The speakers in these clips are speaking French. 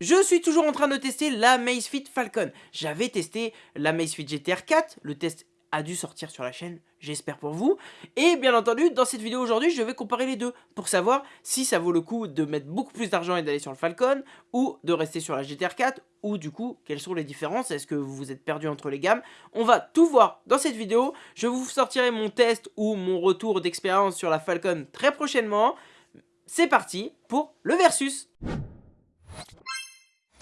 Je suis toujours en train de tester la Amazfit Falcon. J'avais testé la Amazfit GTR 4, le test a dû sortir sur la chaîne, j'espère pour vous. Et bien entendu, dans cette vidéo aujourd'hui, je vais comparer les deux pour savoir si ça vaut le coup de mettre beaucoup plus d'argent et d'aller sur le Falcon ou de rester sur la GTR 4 ou du coup, quelles sont les différences? Est-ce que vous vous êtes perdu entre les gammes? On va tout voir dans cette vidéo. Je vous sortirai mon test ou mon retour d'expérience sur la Falcon très prochainement. C'est parti pour le versus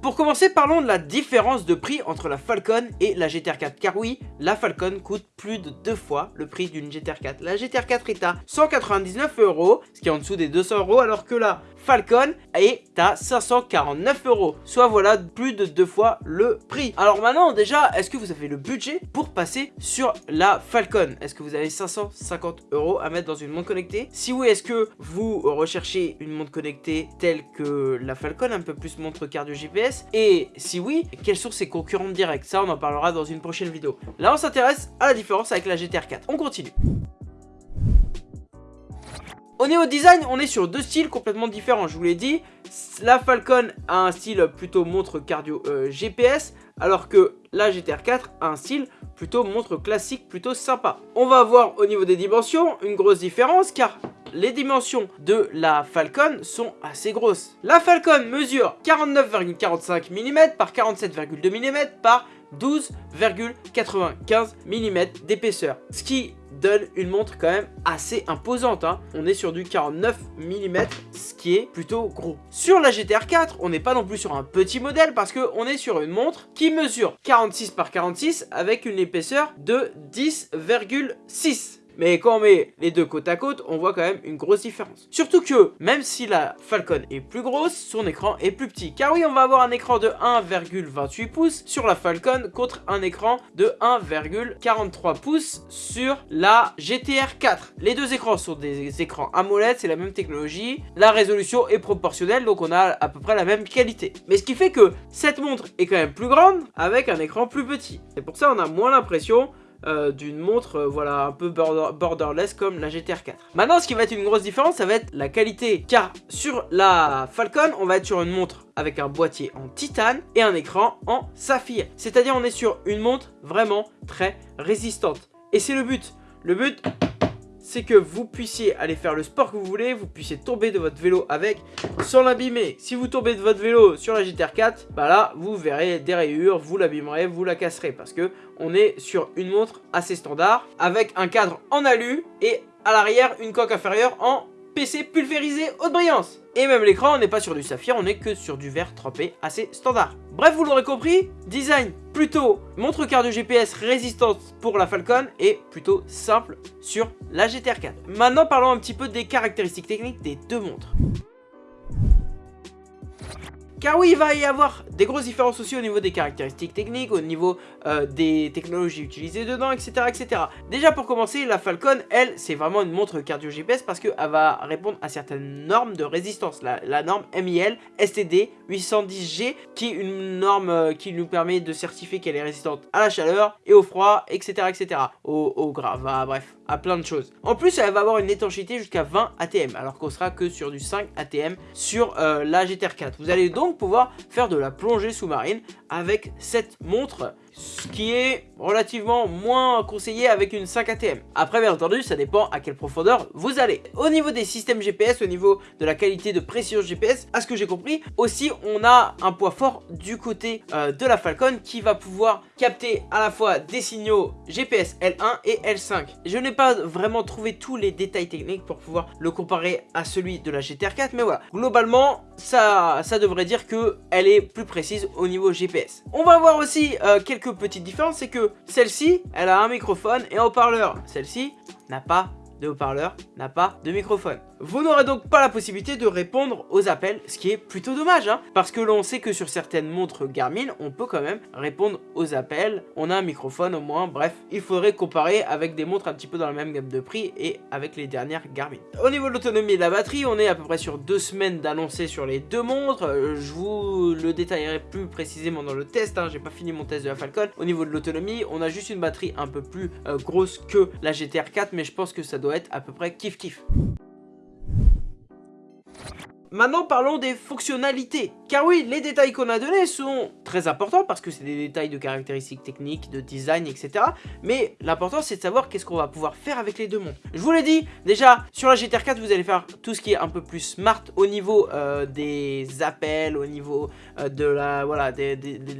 Pour commencer, parlons de la différence de prix entre la Falcon et la GTR 4. Car oui, la Falcon coûte plus de deux fois le prix d'une GTR 4. La GTR 4 est à 199 euros, ce qui est en dessous des 200 euros, alors que la Falcon est à 549 euros. Soit voilà, plus de deux fois le prix. Alors maintenant, déjà, est-ce que vous avez le budget pour passer sur la Falcon? Est-ce que vous avez 550 euros à mettre dans une montre connectée? Si oui, est-ce que vous recherchez une montre connectée telle que la Falcon, un peu plus montre cardio GPS Et si oui, quelles sont ses concurrentes directes Ça, on en parlera dans une prochaine vidéo. Là, on s'intéresse à la différence avec la GTR 4. On continue. Au niveau design, on est sur deux styles complètement différents. Je vous l'ai dit, la Falcon a un style plutôt montre cardio euh, GPS, alors que la GTR 4 a un style plutôt montre classique, plutôt sympa. On va voir au niveau des dimensions une grosse différence, car les dimensions de la Falcon sont assez grosses. La Falcon mesure 49,45 mm par 47,2 mm par 12,95 mm d'épaisseur. Ce qui donne une montre quand même assez imposante. Hein. On est sur du 49 mm, ce qui est plutôt gros. Sur la GTR 4, on n'est pas non plus sur un petit modèle parce qu'on est sur une montre qui mesure 46 par 46 avec une épaisseur de 10,6 mais quand on met les deux côte à côte, on voit quand même une grosse différence. Surtout que, même si la Falcon est plus grosse, son écran est plus petit. Car oui, on va avoir un écran de 1,28 pouces sur la Falcon contre un écran de 1,43 pouces sur la GTR 4. Les deux écrans sont des écrans AMOLED, c'est la même technologie. La résolution est proportionnelle, donc on a à peu près la même qualité. Mais ce qui fait que cette montre est quand même plus grande avec un écran plus petit. C'est pour ça on a moins l'impression euh, d'une montre euh, voilà un peu borderless comme la GTR 4. Maintenant ce qui va être une grosse différence ça va être la qualité car sur la Falcon on va être sur une montre avec un boîtier en titane et un écran en saphir. C'est à dire on est sur une montre vraiment très résistante. Et c'est le but. Le but c'est que vous puissiez aller faire le sport que vous voulez, vous puissiez tomber de votre vélo avec sans l'abîmer. Si vous tombez de votre vélo sur la GTR 4, bah là, vous verrez des rayures, vous l'abîmerez, vous la casserez parce que on est sur une montre assez standard avec un cadre en alu et à l'arrière une coque inférieure en PC pulvérisé haute brillance. Et même l'écran, on n'est pas sur du saphir, on est que sur du verre trempé assez standard. Bref, vous l'aurez compris, design plutôt montre cardio GPS résistante pour la Falcon et plutôt simple sur la GTR 4. Maintenant, parlons un petit peu des caractéristiques techniques des deux montres. Car oui, il va y avoir des grosses différences aussi au niveau des caractéristiques techniques, au niveau euh, des technologies utilisées dedans, etc., etc. Déjà pour commencer, la Falcon, elle, c'est vraiment une montre cardio GPS parce qu'elle va répondre à certaines normes de résistance. La, norme MIL STD 810G, qui est une norme euh, qui nous permet de certifier qu'elle est résistante à la chaleur et au froid, etc., etc. Au, au bref, à plein de choses. En plus, elle va avoir une étanchéité jusqu'à 20 ATM, alors qu'on sera que sur du 5 ATM sur euh, la GTR 4. Vous allez donc pouvoir faire de la plongée sous-marine avec cette montre ce qui est relativement moins conseillé avec une 5 ATM. Après bien entendu ça dépend à quelle profondeur vous allez. Au niveau des systèmes GPS, au niveau de la qualité de précision GPS, à ce que j'ai compris, aussi on a un poids fort du côté euh, de la Falcon qui va pouvoir capter à la fois des signaux GPS L1 et L5. Je n'ai pas vraiment trouvé tous les détails techniques pour pouvoir le comparer à celui de la GTR 4 mais voilà, globalement ça, devrait dire qu'elle est plus précise au niveau GPS. On va voir aussi euh, quelques petite différence, c'est que celle-ci, elle a un microphone et un haut-parleur. Celle-ci n'a pas de haut-parleur, n'a pas de microphone. Vous n'aurez donc pas la possibilité de répondre aux appels, ce qui est plutôt dommage, hein, parce que l'on sait que sur certaines montres Garmin, on peut quand même répondre aux appels, on a un microphone au moins, bref, il faudrait comparer avec des montres un petit peu dans la même gamme de prix et avec les dernières Garmin. Au niveau de l'autonomie de la batterie, on est à peu près sur deux semaines d'annoncer sur les deux montres, euh, je vous le détaillerai plus précisément dans le test, hein, j'ai pas fini mon test de la Falcon. Au niveau de l'autonomie, on a juste une batterie un peu plus euh, grosse que la GTR 4, mais je pense que ça doit être à peu près kiff kiff. Maintenant parlons des fonctionnalités. Car oui, les détails qu'on a donnés sont très importants parce que c'est des détails de caractéristiques techniques, de design, etc. Mais l'important c'est de savoir qu'est-ce qu'on va pouvoir faire avec les deux montres. Je vous l'ai dit, déjà sur la GTR 4 vous allez faire tout ce qui est un peu plus smart au niveau euh, des appels, au niveau euh, de la voilà de,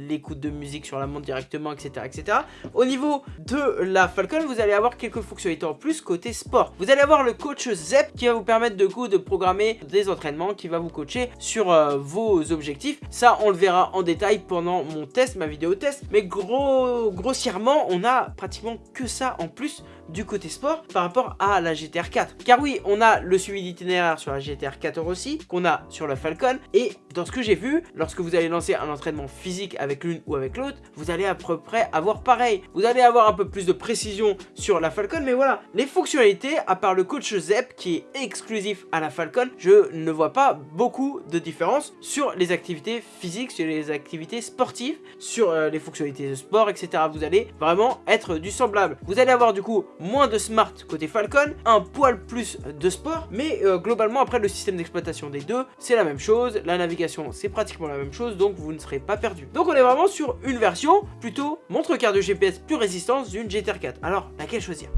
l'écoute de musique sur la montre directement, etc., etc. Au niveau de la Falcon, vous allez avoir quelques fonctionnalités en plus côté sport. Vous allez avoir le coach ZEP qui va vous permettre de coup de programmer des entraînements, qui va vous coacher sur euh, vos objectifs. Ça, on le verra en détail pendant mon test, ma vidéo test. Mais gros, grossièrement, on a pratiquement que ça en plus du côté sport par rapport à la GTR 4. Car oui, on a le suivi d'itinéraire sur la GTR 4 aussi, qu'on a sur la Falcon. Et dans ce que j'ai vu, lorsque vous allez lancer un entraînement physique avec l'une ou avec l'autre, vous allez à peu près avoir pareil. Vous allez avoir un peu plus de précision sur la Falcon, mais voilà, les fonctionnalités, à part le coach ZEP qui est exclusif à la Falcon, je ne vois pas beaucoup de différence sur les activités physiques, sur les activités sportives, sur euh, les fonctionnalités de sport, etc. Vous allez vraiment être du semblable. Vous allez avoir du coup moins de smart côté Falcon, un poil plus de sport, mais euh, globalement après le système d'exploitation des deux, c'est la même chose, la navigation c'est pratiquement la même chose, donc vous ne serez pas perdu. Donc on est vraiment sur une version plutôt montre cardio GPS plus résistance d'une GTR 4. Alors laquelle choisir?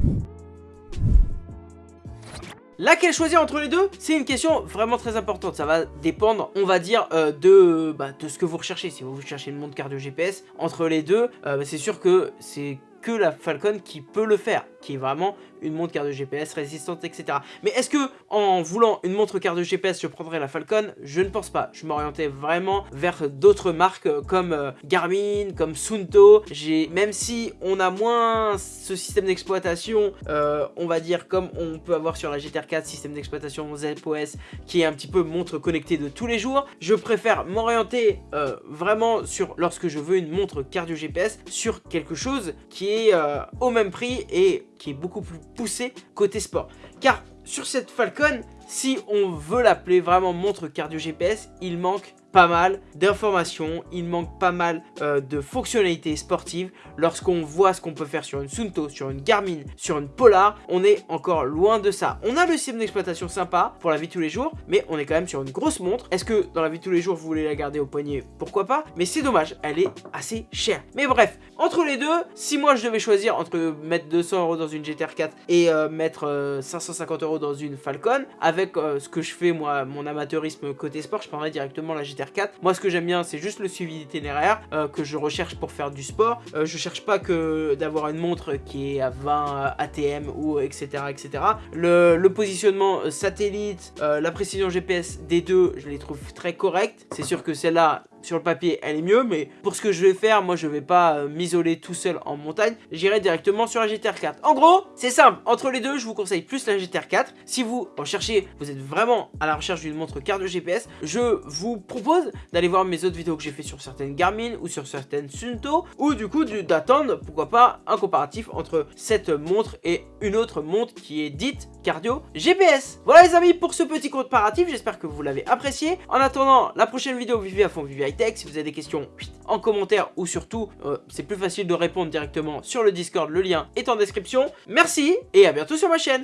Laquelle choisir entre les deux? C'est une question vraiment très importante. Ça va dépendre, on va dire, euh, de, bah, de ce que vous recherchez. Si vous cherchez une montre cardio GPS, entre les deux, euh, bah, c'est sûr que c'est que la Falcon qui peut le faire, qui est vraiment une montre carte GPS résistante, etc. Mais est-ce que en voulant une montre carte GPS, je prendrais la Falcon? Je ne pense pas. Je m'orientais vraiment vers d'autres marques comme euh, Garmin, comme Sunto. Même si on a moins ce système d'exploitation, euh, on va dire comme on peut avoir sur la GTR 4, système d'exploitation ZOS, qui est un petit peu montre connectée de tous les jours, je préfère m'orienter euh, vraiment sur, lorsque je veux une montre cardio GPS, sur quelque chose qui est euh, au même prix et qui est beaucoup plus poussé côté sport. Car sur cette Falcon, si on veut l'appeler vraiment montre cardio GPS, il manque pas mal d'informations, il manque pas mal euh, de fonctionnalités sportives. Lorsqu'on voit ce qu'on peut faire sur une Sunto, sur une Garmin, sur une Polar, on est encore loin de ça. On a le système d'exploitation sympa pour la vie de tous les jours, mais on est quand même sur une grosse montre. Est-ce que dans la vie de tous les jours, vous voulez la garder au poignet? Pourquoi pas? Mais c'est dommage, elle est assez chère. Mais bref, entre les deux, si moi je devais choisir entre mettre 200 euros dans une GTR 4 et euh, mettre 550 euh, euros dans une Falcon, avec ce que je fais moi, mon amateurisme côté sport, je prendrais directement la GTR 4. Moi, ce que j'aime bien, c'est juste le suivi d'itinéraire euh, que je recherche pour faire du sport. Euh, je cherche pas que d'avoir une montre qui est à 20 ATM ou etc. etc. Le, le positionnement euh, satellite, la précision GPS des deux, je les trouve très correctes. C'est sûr que celle-là, sur le papier elle est mieux mais pour ce que je vais faire moi je vais pas euh, m'isoler tout seul en montagne. J'irai directement sur la GTR 4 en gros c'est simple. Entre les deux je vous conseille plus la GTR 4 si vous recherchez vous êtes vraiment à la recherche d'une montre carte de GPS je vous propose d'aller voir mes autres vidéos que j'ai fait sur certaines Garmin ou sur certaines Sunto ou du coup d'attendre pourquoi pas un comparatif entre cette montre et une autre montre qui est dite cardio GPS voilà les amis pour ce petit comparatif. J'espère que vous l'avez apprécié. En attendant la prochaine vidéo vivez à fond vivez si vous avez des questions en commentaire ou surtout, euh, c'est plus facile de répondre directement sur le Discord. Le lien est en description. Merci et à bientôt sur ma chaîne.